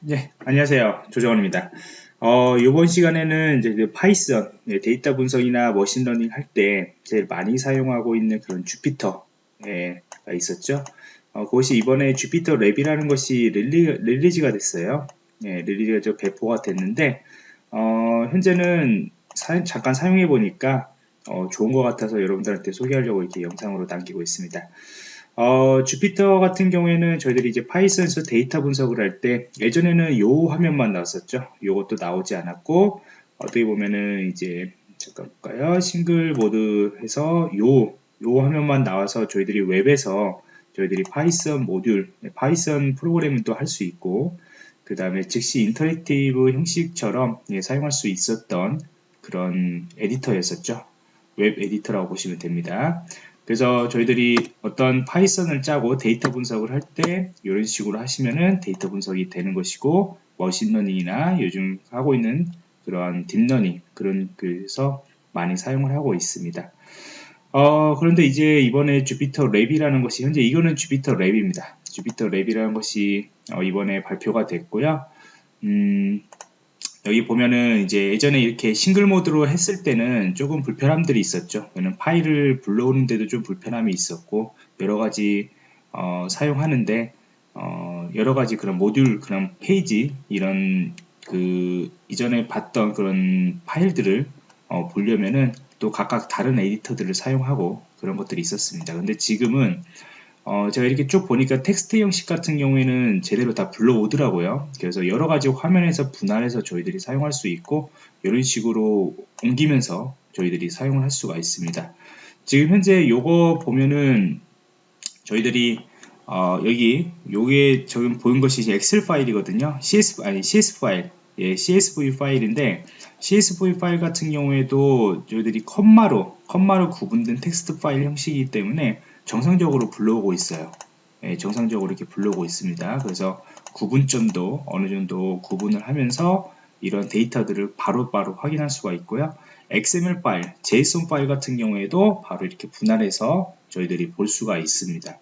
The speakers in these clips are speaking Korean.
네, 안녕하세요. 조정원입니다. 어, 이번 시간에는 이제 그 파이썬 네, 데이터 분석이나 머신러닝 할 때 제일 많이 사용하고 있는 그런 Jupyter가 있었죠. 어, 그것이 이번에 Jupyter Lab이라는 것이 rele, release가 됐어요. 네, release가 배포가 됐는데 어, 현재는 사, 잠깐 사용해 보니까 어, 좋은 것 같아서 여러분들한테 소개하려고 이렇게 영상으로 남기고 있습니다. 어, Jupyter 같은 경우에는 저희들이 이제 파이썬에서 데이터 분석을 할 때 예전에는 요 화면만 나왔었죠. 요것도 나오지 않았고 어떻게 보면은 이제 잠깐 볼까요? 싱글 모드 해서 요, 요 화면만 나와서 저희들이 웹에서 저희들이 파이썬 모듈, 네, 파이썬 프로그램을 또할 수 있고 그 다음에 즉시 interactive 형식처럼 예, 사용할 수 있었던 그런 에디터였었죠. 웹 에디터라고 보시면 됩니다. 그래서 저희들이 어떤 파이썬을 짜고 데이터 분석을 할 때 이런 식으로 하시면은 데이터 분석이 되는 것이고 머신러닝이나 요즘 하고 있는 그러한 딥러닝 그런 그래서 많이 사용을 하고 있습니다. 어, 그런데 이제 이번에 Jupyter Lab이라는 것이 현재 이거는 Jupyter Lab입니다. Jupyter Lab이라는 것이 어, 이번에 발표가 됐고요. 음, 여기 보면은 이제 예전에 이렇게 싱글 모드로 했을 때는 조금 불편함들이 있었죠. 저는 파일을 불러오는데도 좀 불편함이 있었고 여러 가지 어, 사용하는데 어, 여러 가지 그런 모듈 그런 페이지 이런 그 이전에 봤던 그런 파일들을 어, 보려면은 또 각각 다른 에디터들을 사용하고 그런 것들이 있었습니다. 근데 지금은 어, 제가 이렇게 쭉 보니까 텍스트 형식 같은 경우에는 제대로 다 불러오더라고요. 그래서 여러 가지 화면에서 분할해서 저희들이 사용할 수 있고 이런 식으로 옮기면서 저희들이 사용을 할 수가 있습니다. 지금 현재 요거 보면은 저희들이 어, 여기 요게 지금 보인 것이 엑셀 파일이거든요. CS 아니 CS 파일, 예, CSV 파일인데 CSV 파일 같은 경우에도 저희들이 컴마로 컴마로 구분된 텍스트 파일 형식이기 때문에 정상적으로 불러오고 있어요. 예, 정상적으로 이렇게 불러오고 있습니다. 그래서 구분점도 어느 정도 구분을 하면서 이런 데이터들을 바로바로 바로 확인할 수가 있고요. XML 파일, JSON 파일 같은 경우에도 바로 이렇게 분할해서 저희들이 볼 수가 있습니다.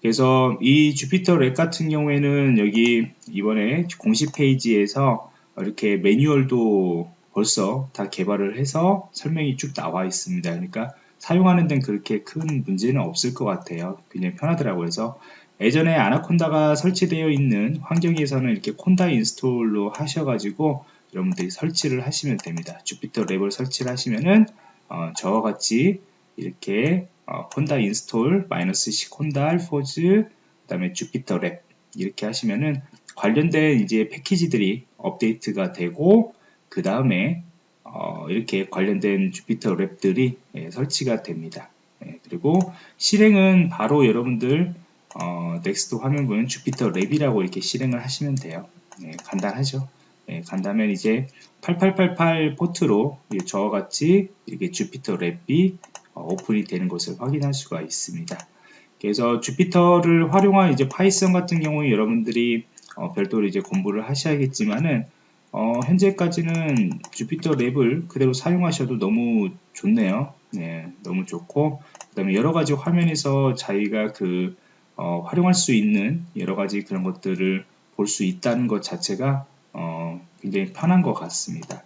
그래서 이 Jupyter Lab 같은 경우에는 여기 이번에 공식 페이지에서 이렇게 매뉴얼도 벌써 다 개발을 해서 설명이 쭉 나와 있습니다. 그러니까 사용하는 데는 그렇게 큰 문제는 없을 것 같아요. 굉장히 편하더라고요. 그래서 예전에 Anaconda가 설치되어 있는 환경에서는 이렇게 conda install로 하셔가지고 여러분들이 설치를 하시면 됩니다. Jupyter Lab을 설치를 하시면은 어, 저와 같이 이렇게 어, conda install 마이너스 C conda-forge 그 다음에 Jupyter Lab 이렇게 하시면은 관련된 이제 패키지들이 업데이트가 되고 그 다음에 어, 이렇게 관련된 Jupyter Lab들이 예, 설치가 됩니다. 예, 그리고 실행은 바로 여러분들 어, next 화면 보면 Jupyter Lab이라고 이렇게 실행을 하시면 돼요. 예, 간단하죠. 예, 간다면 이제 8888 포트로 저와 같이 이렇게 Jupyter Lab이 어, 오픈이 되는 것을 확인할 수가 있습니다. 그래서 Jupyter를 활용한 이제 Python 같은 경우에 여러분들이 어, 별도로 이제 공부를 하셔야겠지만은 어, 현재까지는 Jupyter Lab을 그대로 사용하셔도 너무 좋네요. 네, 너무 좋고 그 다음에 여러 가지 화면에서 자기가 그 어, 활용할 수 있는 여러 가지 그런 것들을 볼 수 있다는 것 자체가 어, 굉장히 편한 것 같습니다.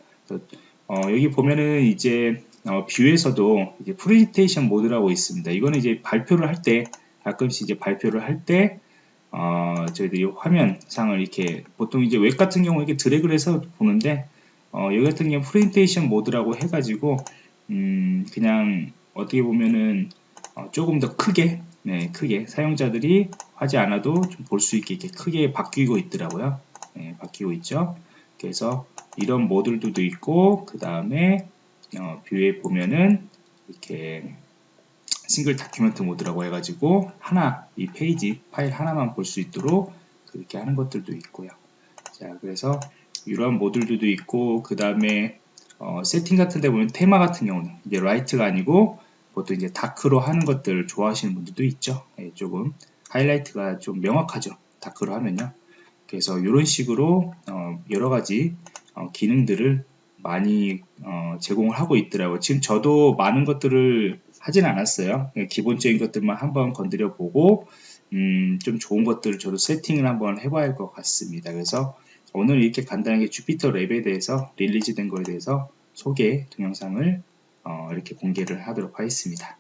어, 여기 보면은 이제 어, view에서도 이제 프레젠테이션 모드라고 있습니다. 이거는 이제 발표를 할 때 가끔씩 이제 발표를 할 때 어, 저희들이 화면상을 이렇게 보통 이제 웹 같은 경우 이렇게 드래그를 해서 보는데 어, 여기 같은 경우 프레젠테이션 모드라고 해가지고 음, 그냥 어떻게 보면은 어, 조금 더 크게 네, 크게 사용자들이 하지 않아도 좀 볼 수 있게 이렇게 크게 바뀌고 있더라고요. 네, 바뀌고 있죠. 그래서 이런 모듈들도 있고 그 다음에 어, view에 보면은 이렇게 single document mode라고 해가지고 하나 이 페이지 파일 하나만 볼 수 있도록 그렇게 하는 것들도 있고요. 자 그래서 이러한 모듈들도 있고 그 다음에 어, 세팅 같은 데 보면 테마 같은 경우는 이제 light가 아니고 보통 이제 dark로 하는 것들을 좋아하시는 분들도 있죠. 예, 조금 하이라이트가 좀 명확하죠. dark로 하면요. 그래서 이런 식으로 어, 여러 가지 어, 기능들을 많이 어, 제공을 하고 있더라고요. 지금 저도 많은 것들을 하진 않았어요. 기본적인 것들만 한번 건드려 보고 음, 좀 좋은 것들을 저도 세팅을 한번 해봐야 할 것 같습니다. 그래서 오늘 이렇게 간단하게 주피터 랩에 대해서 릴리즈된 거에 대해서 소개 동영상을 어, 이렇게 공개를 하도록 하겠습니다.